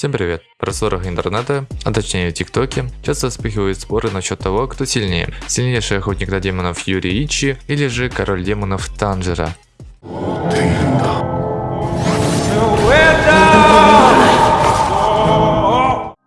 Всем привет! В просторах интернета, а точнее в ТикТоке, часто вспыхивают споры насчет того, кто сильнее. Сильнейший охотник на демонов Юрий Ичи или же король демонов Танжера.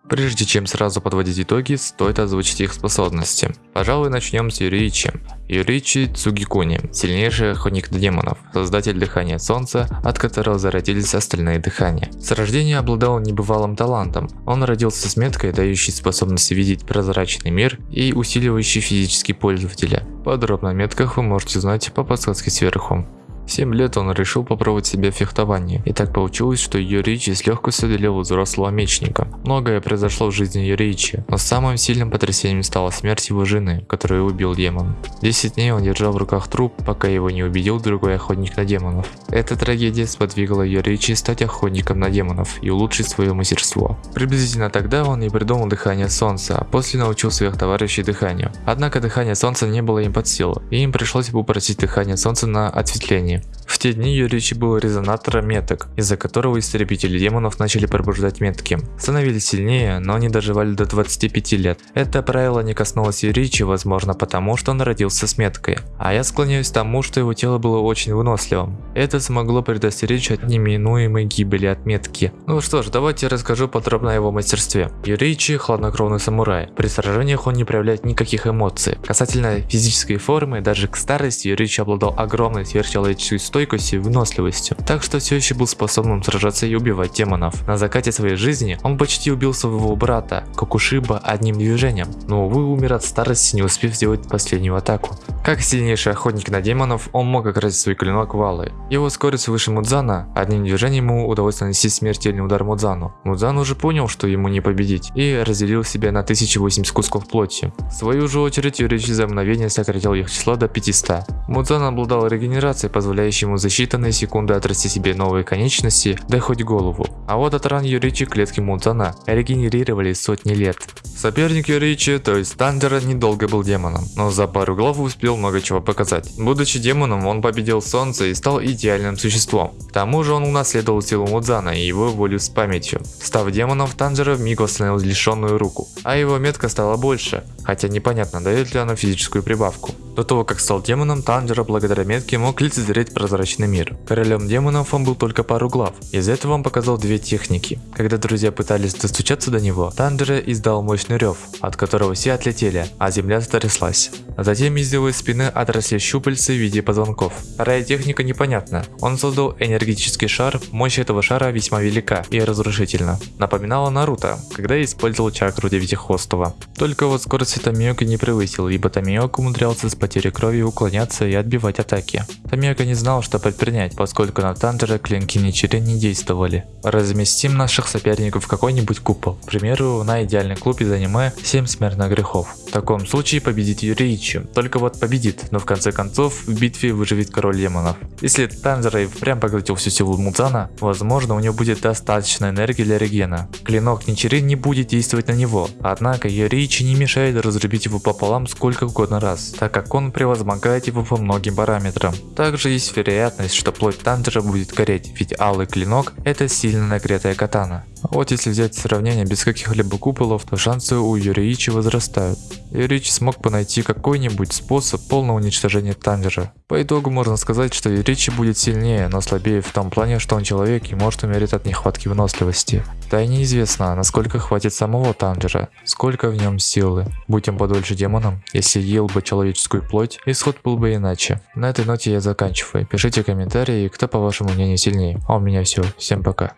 Прежде чем сразу подводить итоги, стоит озвучить их способности. Пожалуй, начнем с Юричи. Юричи Цугикуни, сильнейший охотник демонов, создатель дыхания солнца, от которого зародились остальные дыхания. С рождения обладал небывалым талантом. Он родился с меткой, дающей способность видеть прозрачный мир и усиливающий физический пользователя. Подробно о метках вы можете узнать по подсказке сверху. В 7 лет он решил попробовать себя в фехтовании, и так получилось, что Юричи с легкостью одолел взрослого мечника. Многое произошло в жизни Юричи, но самым сильным потрясением стала смерть его жены, которую убил демон. 10 дней он держал в руках труп, пока его не убедил другой охотник на демонов. Эта трагедия сподвигла Юричи стать охотником на демонов и улучшить свое мастерство. Приблизительно тогда он и придумал дыхание солнца, а после научил своих товарищей дыханию. Однако дыхание солнца не было им под силу, и им пришлось попросить дыхание солнца на отсветление жизни. В те дни Юричи был резонатором меток, из-за которого истребители демонов начали пробуждать метки. Становились сильнее, но они доживали до 25 лет. Это правило не коснулось Юричи, возможно потому, что он родился с меткой. А я склоняюсь к тому, что его тело было очень выносливым. Это смогло предостеречь от неминуемой гибели от метки. Ну что ж, давайте расскажу подробно о его мастерстве. Юричи – хладнокровный самурай. При сражениях он не проявляет никаких эмоций. Касательно физической формы, даже к старости Юричи обладал огромной сверхчеловеческой стойкостью и выносливостью, так что все еще был способным сражаться и убивать демонов. На закате своей жизни он почти убил своего брата, Кокушиба, одним движением, но увы умер от старости, не успев сделать последнюю атаку. Как сильнейший охотник на демонов, он мог окрасить свой клинок валы. Его скорость выше Мудзана, одним движением ему удалось нанести смертельный удар Мудзану. Мудзан уже понял, что ему не победить, и разделил себя на 1080 кусков плоти. В свою же очередь, Юрич за мгновение сократил их число до 500. Мудзан обладал регенерацией, позволяя позволяющему за считанные секунды отрасти себе новые конечности, да хоть голову. А вот от ран Юричи клетки Мудзана регенерировали сотни лет. Соперник Юричи, то есть Тандера, недолго был демоном, но за пару глав успел много чего показать. Будучи демоном, он победил солнце и стал идеальным существом. К тому же он унаследовал силу Мудзана и его волю с памятью. Став демоном, Танжера вмиг восстановил лишенную руку, а его метка стала больше, хотя непонятно, дает ли она физическую прибавку. До того, как стал демоном, Танжера благодаря метке мог лицезреть прозрачный мир. Королем демонов он был только пару глав. Из этого он показал две техники. Когда друзья пытались достучаться до него, Танжера издал мощный рев, от которого все отлетели, а земля затряслась. Затем из его спины отросли щупальца в виде позвонков. Вторая техника непонятна. Он создал энергетический шар, мощь этого шара весьма велика и разрушительна. Напоминала Наруто, когда использовал чакру Девятихвостого. Только вот скорость Тамиока не превысил, ибо Тамиока умудрялся с потери крови уклоняться и отбивать атаки. Тамиока не знал, что предпринять, поскольку на Тандера клинки Ничири не действовали. Разместим наших соперников в какой-нибудь купол. К примеру, на идеальный клуб из аниме 7 смертных грехов. Таком случае победит Юричи. Только вот победит, но в конце концов в битве выживет король демонов. Если Тандера и впрямь поглотил всю силу Мудзана, возможно у него будет достаточно энергии для регена. Клинок Ничири не будет действовать на него, однако Юричи не мешает разрубить его пополам сколько угодно раз, так как он превозмогает его по многим параметрам. Также есть вероятность, что плоть Тандера будет гореть, ведь алый клинок это сильно нагретая катана. Вот если взять сравнение без каких-либо куполов, то шансы у Юричи возрастают. Юричи смог бы найти какой-нибудь способ полного уничтожения Тандера. По итогу можно сказать, что Юричи будет сильнее, но слабее в том плане, что он человек и может умереть от нехватки выносливости. Да и неизвестно, насколько хватит самого Тандера, сколько в нем силы. Будь он подольше демоном, если ел бы человеческую плоть, исход был бы иначе. На этой ноте я заканчиваю. Пишите комментарии, кто по вашему мнению сильнее. А у меня все. Всем пока.